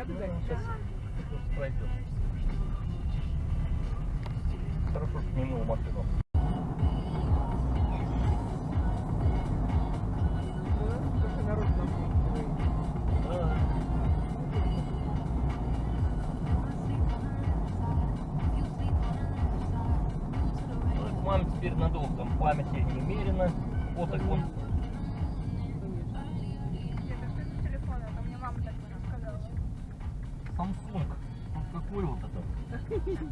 Я туда сейчас пройдем. Хорошо, что не мыл машину. Мам теперь надолго, там памяти немерено, фоток вот Красивый,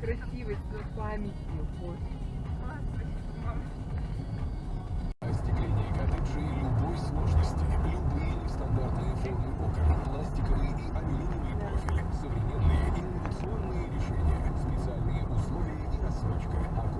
красивый, с памятью. Остекление коттеджи любой сложности, любые нестандартные формы окон, пластиковые и алюминиевые профили, современные инновационные решения, специальные условия и рассрочка.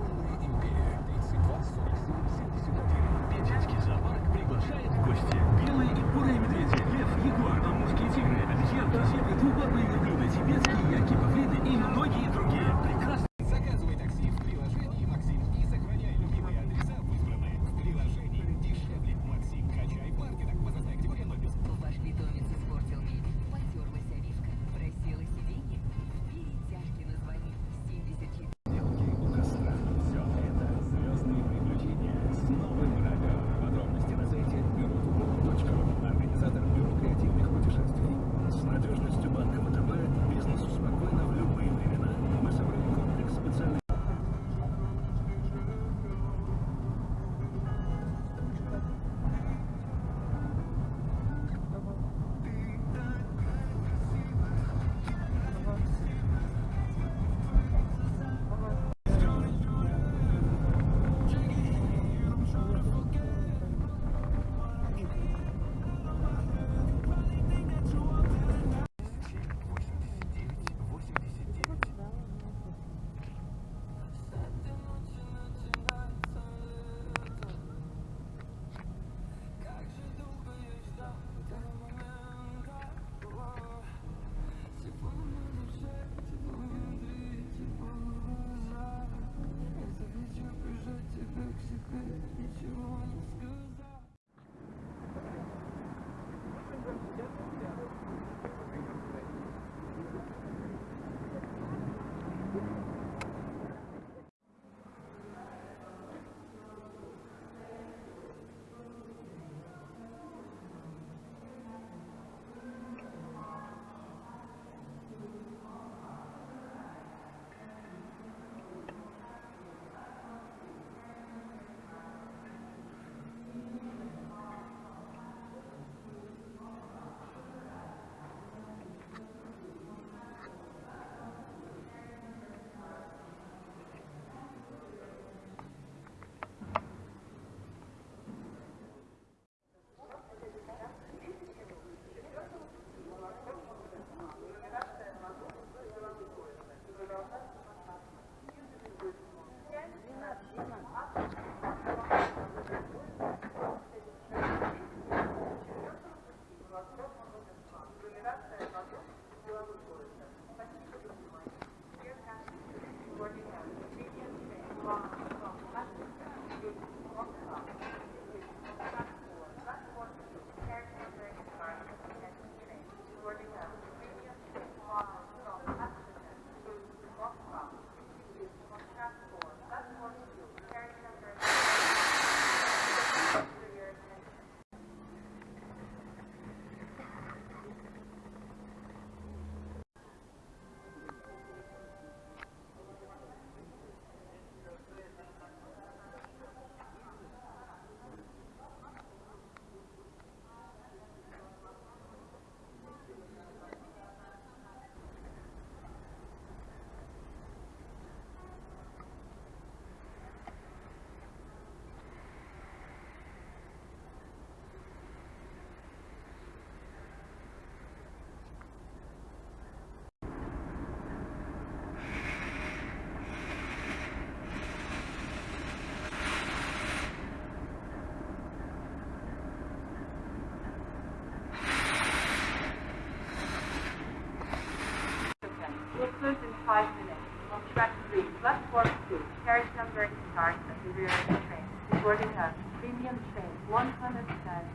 Will close in five minutes. On track three, platform two, carriage number starts at the rear of the train. Boarding a premium train 110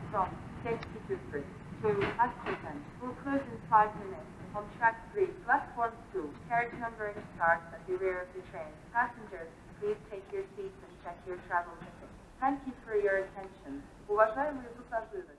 from safety Dupree to Askerton. Will close in five minutes. On track three, platform two, carriage number starts at the rear of the train. Passengers, please take your seats and check your travel ticket. Thank you for your attention. Уважаемые пассажиры,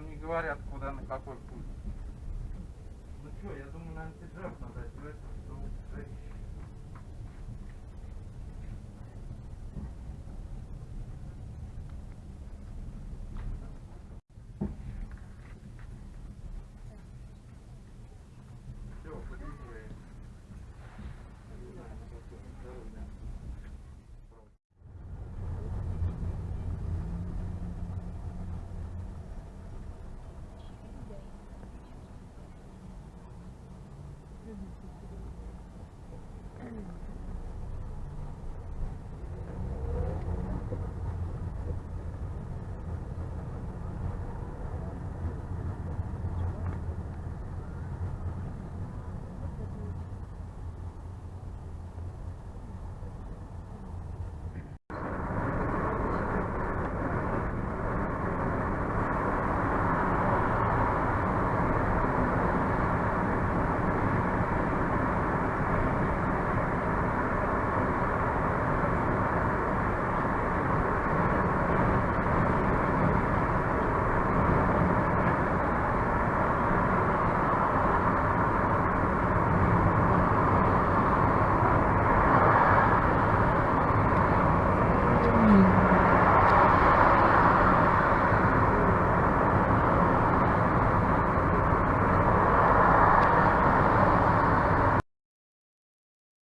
нам не говорят, куда, на какой